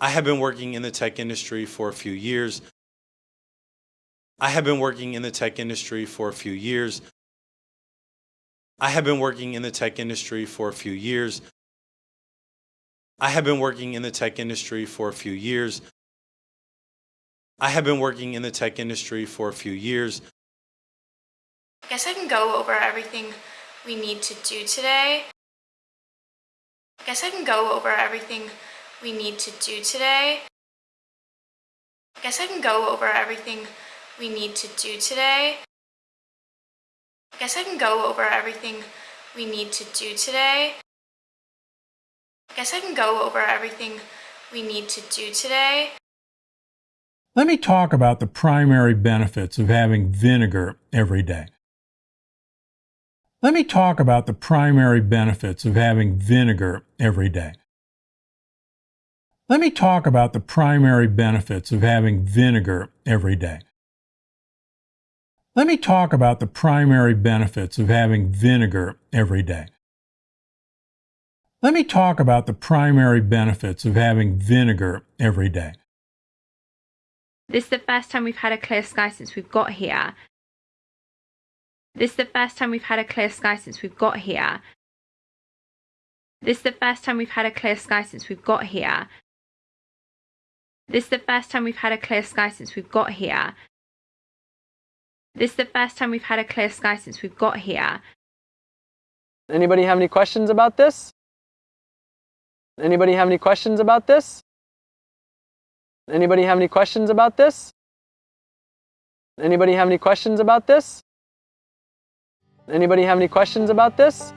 I have been working in the tech industry for a few years. I have been working in the tech industry for a few years. I have been working in the tech industry for a few years. I have been working in the tech industry for a few years. I have been working in the tech industry for a few years. I guess I can go over everything we need to do today. I guess I can go over everything we need to do today. I guess I can go over everything we need to do today. I guess I can go over everything we need to do today. I guess I can go over everything we need to do today. Let me talk about the primary benefits of having vinegar every day. Let me talk about the primary benefits of having vinegar every day. Let me talk about the primary benefits of having vinegar every day. Let me talk about the primary benefits of having vinegar every day. Let me talk about the primary benefits of having vinegar every day. This is the first time we've had a clear sky since we've got here. This is the first time we've had a clear sky since we've got here. This is the first time we've had a clear sky since we've got here. This is the first time we've had a clear sky since we've got here. This is the first time we've had a clear sky since we've got here. Anybody have any questions about this? Anybody have any questions about this? Anybody have any questions about this? Anybody have any questions about this? Anybody have any questions about this?